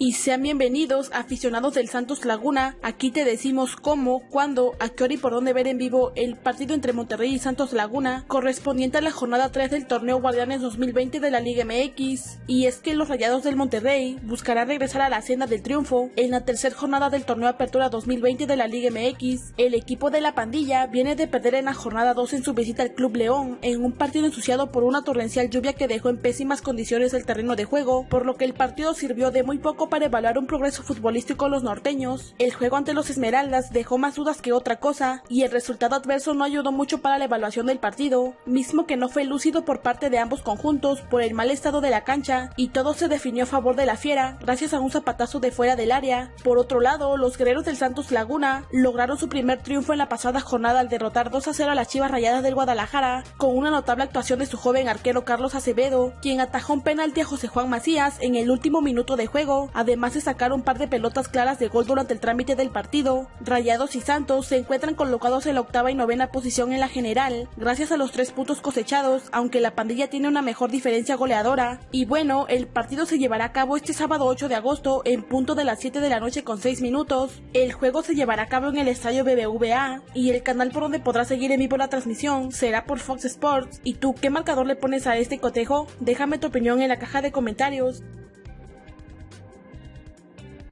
Y sean bienvenidos aficionados del Santos Laguna, aquí te decimos cómo, cuándo, a qué hora y por dónde ver en vivo el partido entre Monterrey y Santos Laguna, correspondiente a la jornada 3 del torneo Guardianes 2020 de la Liga MX. Y es que los Rayados del Monterrey buscarán regresar a la senda del triunfo en la tercera jornada del torneo Apertura 2020 de la Liga MX. El equipo de la pandilla viene de perder en la jornada 2 en su visita al Club León, en un partido ensuciado por una torrencial lluvia que dejó en pésimas condiciones el terreno de juego, por lo que el partido sirvió de muy poco para evaluar un progreso futbolístico los norteños. El juego ante los Esmeraldas dejó más dudas que otra cosa, y el resultado adverso no ayudó mucho para la evaluación del partido, mismo que no fue lúcido por parte de ambos conjuntos por el mal estado de la cancha, y todo se definió a favor de la fiera, gracias a un zapatazo de fuera del área. Por otro lado, los guerreros del Santos Laguna lograron su primer triunfo en la pasada jornada al derrotar 2 a 0 a las Chivas Rayadas del Guadalajara, con una notable actuación de su joven arquero Carlos Acevedo, quien atajó un penalti a José Juan Macías en el último minuto de juego, además de sacar un par de pelotas claras de gol durante el trámite del partido. Rayados y Santos se encuentran colocados en la octava y novena posición en la general, gracias a los tres puntos cosechados, aunque la pandilla tiene una mejor diferencia goleadora. Y bueno, el partido se llevará a cabo este sábado 8 de agosto en punto de las 7 de la noche con 6 minutos. El juego se llevará a cabo en el estadio BBVA y el canal por donde podrás seguir en vivo la transmisión será por Fox Sports. ¿Y tú qué marcador le pones a este cotejo? Déjame tu opinión en la caja de comentarios.